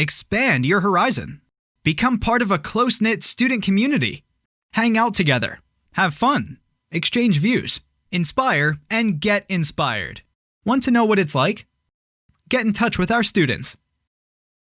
Expand your horizon. Become part of a close knit student community. Hang out together. Have fun. Exchange views. Inspire and get inspired. Want to know what it's like? Get in touch with our students